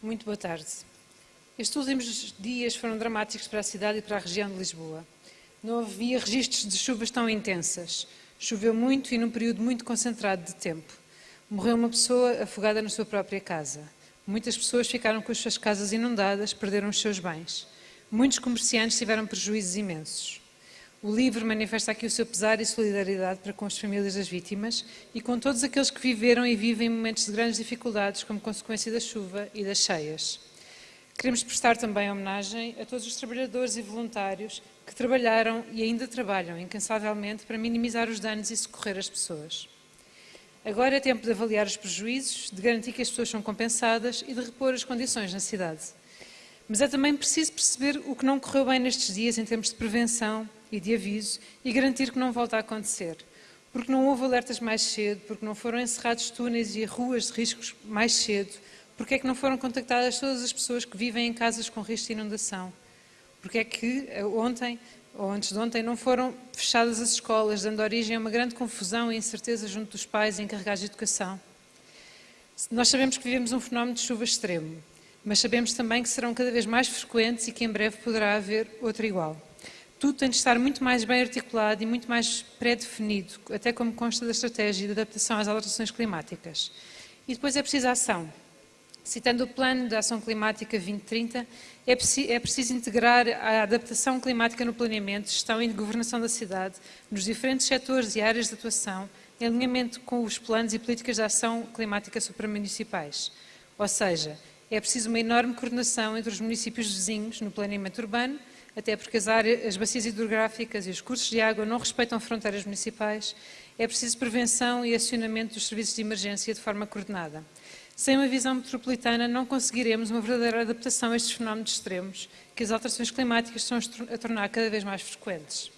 Muito boa tarde. Estes últimos dias foram dramáticos para a cidade e para a região de Lisboa. Não havia registros de chuvas tão intensas. Choveu muito e num período muito concentrado de tempo. Morreu uma pessoa afogada na sua própria casa. Muitas pessoas ficaram com as suas casas inundadas, perderam os seus bens. Muitos comerciantes tiveram prejuízos imensos. O livro manifesta aqui o seu pesar e solidariedade para com as famílias das vítimas e com todos aqueles que viveram e vivem momentos de grandes dificuldades como consequência da chuva e das cheias. Queremos prestar também homenagem a todos os trabalhadores e voluntários que trabalharam e ainda trabalham incansavelmente para minimizar os danos e socorrer as pessoas. Agora é tempo de avaliar os prejuízos, de garantir que as pessoas são compensadas e de repor as condições na cidade. Mas é também preciso perceber o que não correu bem nestes dias em termos de prevenção e de aviso e garantir que não volta a acontecer. Porque não houve alertas mais cedo, porque não foram encerrados túneis e ruas de riscos mais cedo, porque é que não foram contactadas todas as pessoas que vivem em casas com risco de inundação, porque é que eh, ontem ou antes de ontem não foram fechadas as escolas, dando origem a uma grande confusão e incerteza junto dos pais encarregados de educação. Nós sabemos que vivemos um fenómeno de chuva extremo, mas sabemos também que serão cada vez mais frequentes e que em breve poderá haver outro igual. Tudo tem de estar muito mais bem articulado e muito mais pré-definido, até como consta da estratégia de adaptação às alterações climáticas. E depois é preciso ação. Citando o Plano de Ação Climática 2030, é, é preciso integrar a adaptação climática no planeamento, gestão e governação da cidade, nos diferentes setores e áreas de atuação, em alinhamento com os planos e políticas de ação climática supramunicipais. Ou seja, é preciso uma enorme coordenação entre os municípios vizinhos no planeamento urbano, até porque as, áreas, as bacias hidrográficas e os cursos de água não respeitam fronteiras municipais, é preciso prevenção e acionamento dos serviços de emergência de forma coordenada. Sem uma visão metropolitana não conseguiremos uma verdadeira adaptação a estes fenómenos extremos que as alterações climáticas estão a tornar cada vez mais frequentes.